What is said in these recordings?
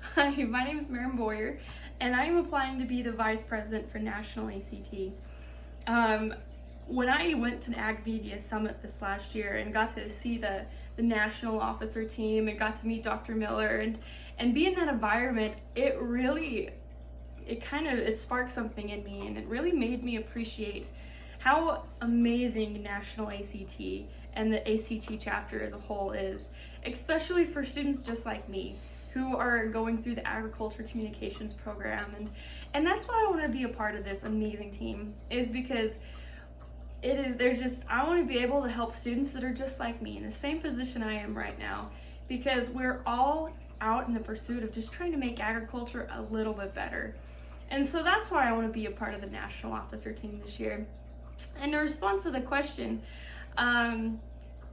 Hi, my name is Maren Boyer, and I am applying to be the Vice President for National ACT. Um, when I went to the Ag Media Summit this last year and got to see the, the national officer team and got to meet Dr. Miller and, and be in that environment, it really, it kind of, it sparked something in me and it really made me appreciate how amazing National ACT and the ACT chapter as a whole is, especially for students just like me who are going through the agriculture communications program and and that's why I want to be a part of this amazing team is because it is there's just I want to be able to help students that are just like me in the same position I am right now because we're all out in the pursuit of just trying to make agriculture a little bit better. And so that's why I want to be a part of the national officer team this year. And in response to the question, um,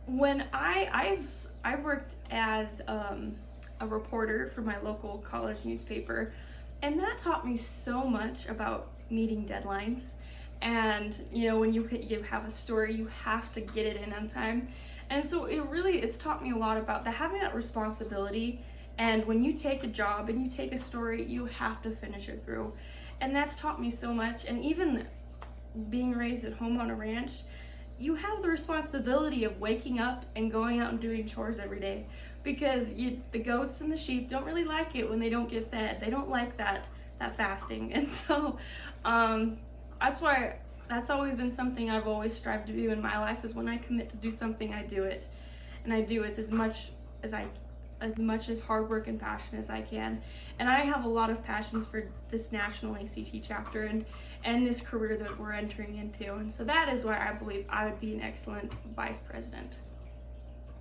when I I've I've worked as um, a reporter for my local college newspaper, and that taught me so much about meeting deadlines. And you know, when you have a story, you have to get it in on time. And so it really it's taught me a lot about that having that responsibility. And when you take a job and you take a story, you have to finish it through. And that's taught me so much. And even being raised at home on a ranch, you have the responsibility of waking up and going out and doing chores every day because you, the goats and the sheep don't really like it when they don't get fed. They don't like that that fasting, and so um, that's why that's always been something I've always strived to do in my life. Is when I commit to do something, I do it, and I do it as much as I as much as hard work and passion as I can. And I have a lot of passions for this national ACT chapter and, and this career that we're entering into. And so that is why I believe I would be an excellent vice president.